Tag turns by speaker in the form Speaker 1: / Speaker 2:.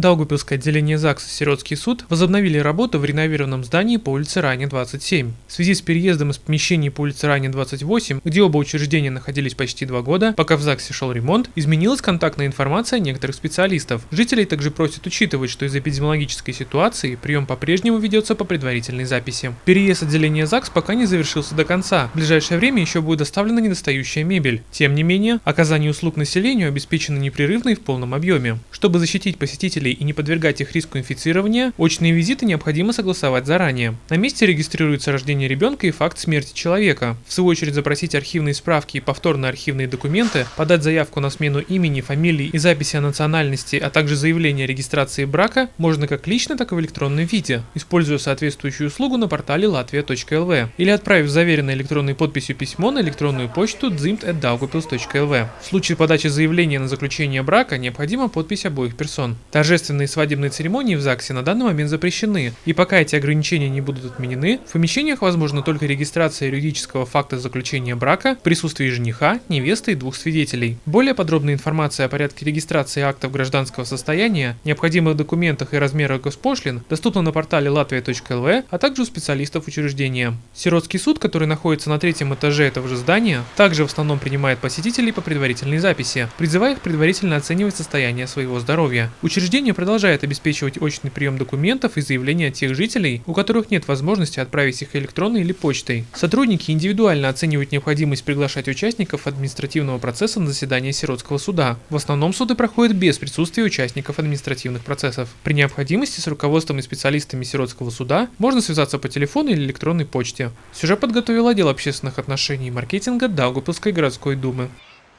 Speaker 1: Даугупилское отделение ЗАГС и Сиротский суд возобновили работу в реновированном здании по улице Ране 27. В связи с переездом из помещений по улице Ране 28, где оба учреждения находились почти два года, пока в ЗАГСе шел ремонт, изменилась контактная информация некоторых специалистов. Жителей также просят учитывать, что из эпидемиологической ситуации прием по-прежнему ведется по предварительной записи. Переезд отделения ЗАГС пока не завершился до конца. В ближайшее время еще будет доставлена недостающая мебель. Тем не менее, оказание услуг населению обеспечено непрерывно и в полном объеме. Чтобы защитить посетителей и не подвергать их риску инфицирования, очные визиты необходимо согласовать заранее. На месте регистрируется рождение ребенка и факт смерти человека. В свою очередь запросить архивные справки и повторные архивные документы, подать заявку на смену имени, фамилии и записи о национальности, а также заявление о регистрации брака можно как лично, так и в электронном виде, используя соответствующую услугу на портале latvia.lv или отправив заверенной электронной подписью письмо на электронную почту dzimt.daugupils.lv. В случае подачи заявления на заключение брака необходима подпись обоих персон. Торжественное торжественные свадебные церемонии в ЗАГСе на данный момент запрещены, и пока эти ограничения не будут отменены, в помещениях возможна только регистрация юридического факта заключения брака в присутствии жениха, невесты и двух свидетелей. Более подробная информация о порядке регистрации актов гражданского состояния, необходимых документах и размерах госпошлин доступна на портале latvia.lv, а также у специалистов учреждения. Сиротский суд, который находится на третьем этаже этого же здания, также в основном принимает посетителей по предварительной записи, призывая их предварительно оценивать состояние своего здоровья. Учреждение Учреждение продолжает обеспечивать очный прием документов и заявлений от тех жителей, у которых нет возможности отправить их электронной или почтой. Сотрудники индивидуально оценивают необходимость приглашать участников административного процесса на заседание сиротского суда. В основном суды проходят без присутствия участников административных процессов. При необходимости с руководством и специалистами сиротского суда можно связаться по телефону или электронной почте. Сюжет подготовил отдел общественных отношений и маркетинга Даугупилской городской думы.